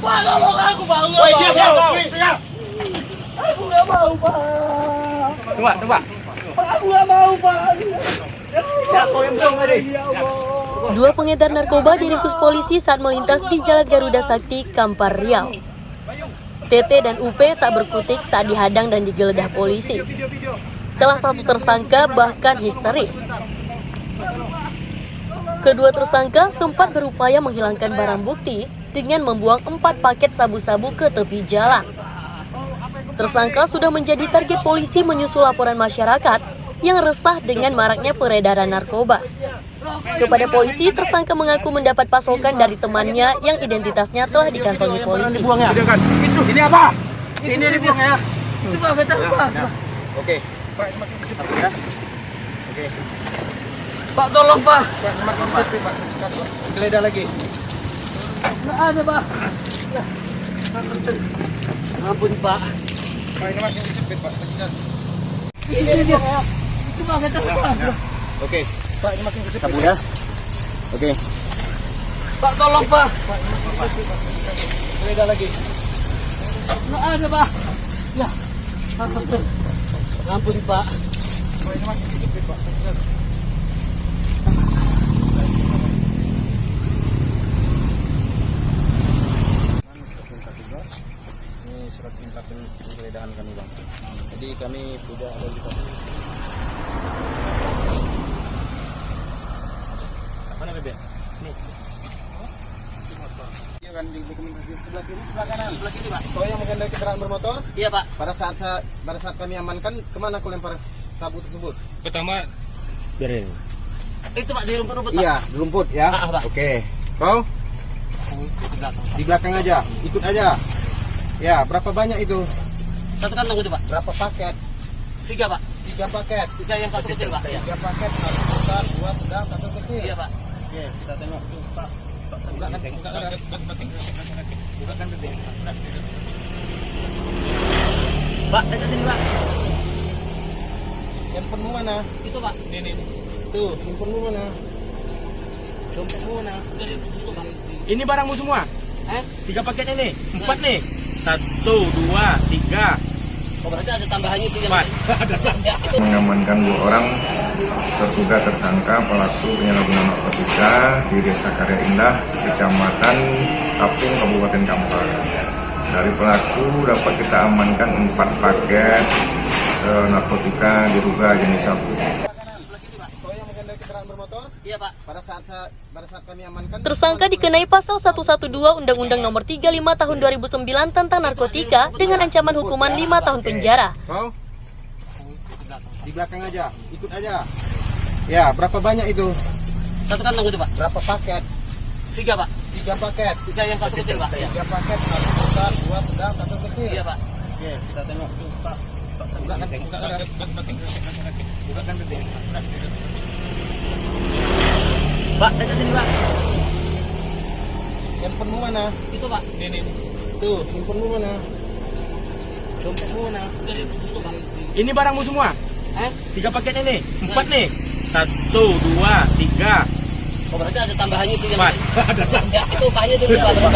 Pak, tolong aku, Pak. Mau. Aku nggak mau, Pak. Coba, coba. Aku nggak mau, Pak. Dua pengedar narkoba diringkus polisi saat melintas di Jalan Garuda Sakti, Kampar Riau. TT dan UP tak berkutik saat dihadang dan digeledah polisi. Salah satu tersangka bahkan histeris. Kedua tersangka sempat berupaya menghilangkan barang bukti dengan membuang empat paket sabu-sabu ke tepi jalan. Tersangka sudah menjadi target polisi menyusul laporan masyarakat yang resah dengan maraknya peredaran narkoba. Kepada polisi, tersangka mengaku mendapat pasokan dari temannya yang identitasnya telah dikantongi polisi. Itu, ini apa? Ini dibuang ya. Itu Pak, betul, Pak. Oke. Ya. Oke. Pak, tolong, Pak. Geledah lagi. Nggak ada, Pak. Ampun, Pak. Pak ini Pak. Ya. Itu Pak, Pak. Oke. Pak ini makin. Sabu ya. Oke. Pak, tolong, Pak. Geledah lagi. Nggak ada, Pak. Ya. Ampun. Ampun, Pak. Pak ini Pak. Ini surat perintah penggeledahan kami bang. Jadi kami sudah ada di sini. Mana bebek? Iya kan di dokumentasi sebelah kiri, sebelah kanan. Sebelah kiri, Pak. Kau yang mengendarai kendaraan bermotor, Iya, Pak. pada saat sa- pada saat kami amankan, ke mana kau lempar sabu tersebut? Pertama biarin. Itu, Pak, di rumput-rumput, Pak. Iya, di rumput ya. Ah. Oke. Kau Di belakang. di belakang aja, ikut aja. Ya, berapa banyak itu? Satu kantong itu, Pak. Berapa paket? Tiga, Pak. Tiga paket. Tiga yang satu kecil, Pak. Iya. Tiga paket, satu besar, dua sedang, satu kecil. Iya, Pak. Oke, kita tengok tuh, Pak. Buka kan, buka kan, buka kan. Pak, dekat sini, Pak. Handphonemu mana? Itu, Pak. Ini, ini. Tuh, handphonemu mana? Dompetmu mana? Dari. Ini barangmu semua. Eh? Tiga paket ini, empat nih. Satu, dua, tiga, Oh, berarti ada tambahannya itu empat. Ya, itu. mengamankan dua orang terduga tersangka pelaku penyalahgunaan narkotika di Desa Karya Indah, Kecamatan Kapung, Kabupaten Kampar. Dari pelaku dapat kita amankan empat paket eh, narkotika diduga jenis sabu. Kau yang mengendarai kendaraan bermotor, Iya, Pak. pada saat sa- pada saat kami amankan, Tersangka dikenai pasal 112 Undang-Undang Nomor 35 Tahun 2009 tentang narkotika dengan ancaman hukuman 5 tahun penjara. Kau di belakang aja, ikut aja. Ya, berapa banyak itu? Satu kantong itu, Pak. Berapa paket? Tiga, Pak. Tiga paket. Tiga yang satu kecil, Pak. Iya. Tiga paket, satu besar, dua sedang, satu kecil. Iya, Pak. Oke, kita tengok tuh, Pak. Buka kan, buka kan, buka kan bebek. Pak, dekat sini, Pak. Handphonemu mana? Itu, Pak. Ini, ini. Tuh, handphonemu mana? Dompetmu mana? Dari itu, Pak. Ini barangmu semua. Eh? Tiga paket ini, empat nih. Satu, dua, tiga, Oh, berarti ada tambahannya itu yang empat. Ya, itu Paknya dulu, Pak.